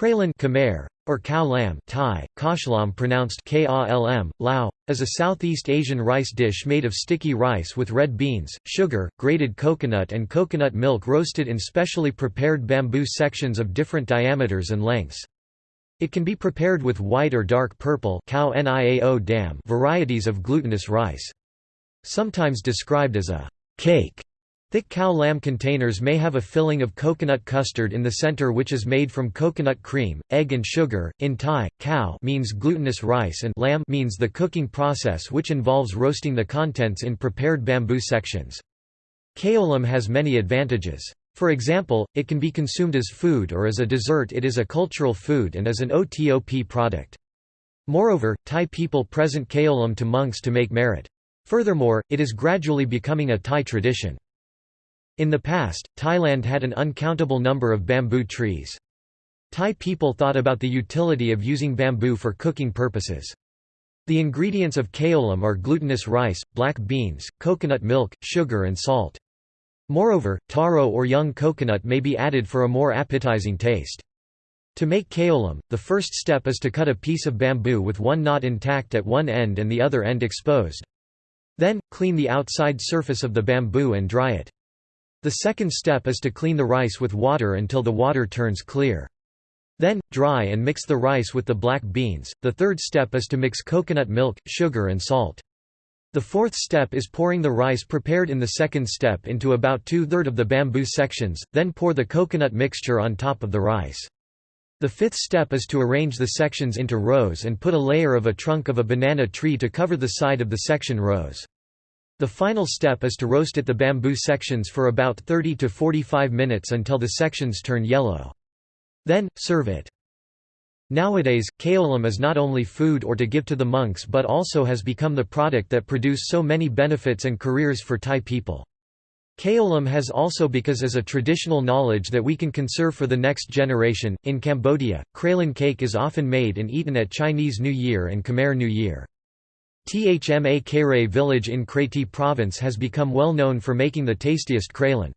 Kralin Khmer, or cow Lam Thai, kashlam pronounced kalm, lao, is a Southeast Asian rice dish made of sticky rice with red beans, sugar, grated coconut and coconut milk roasted in specially prepared bamboo sections of different diameters and lengths. It can be prepared with white or dark purple varieties of glutinous rice. Sometimes described as a cake Thick cow lam containers may have a filling of coconut custard in the center which is made from coconut cream, egg and sugar. In Thai, cow means glutinous rice and lam means the cooking process which involves roasting the contents in prepared bamboo sections. Kaolam has many advantages. For example, it can be consumed as food or as a dessert it is a cultural food and is an OTOP product. Moreover, Thai people present kaolam to monks to make merit. Furthermore, it is gradually becoming a Thai tradition. In the past, Thailand had an uncountable number of bamboo trees. Thai people thought about the utility of using bamboo for cooking purposes. The ingredients of kaolam are glutinous rice, black beans, coconut milk, sugar and salt. Moreover, taro or young coconut may be added for a more appetizing taste. To make kaolam, the first step is to cut a piece of bamboo with one knot intact at one end and the other end exposed. Then, clean the outside surface of the bamboo and dry it. The second step is to clean the rice with water until the water turns clear. Then, dry and mix the rice with the black beans. The third step is to mix coconut milk, sugar and salt. The fourth step is pouring the rice prepared in the second step into about two-third of the bamboo sections, then pour the coconut mixture on top of the rice. The fifth step is to arrange the sections into rows and put a layer of a trunk of a banana tree to cover the side of the section rows. The final step is to roast at the bamboo sections for about 30 to 45 minutes until the sections turn yellow. Then, serve it. Nowadays, kaolam is not only food or to give to the monks but also has become the product that produce so many benefits and careers for Thai people. Kaolam has also because as a traditional knowledge that we can conserve for the next generation. In Cambodia, kralin cake is often made and eaten at Chinese New Year and Khmer New Year. Thma Kare village in Kratie province has become well known for making the tastiest kralin.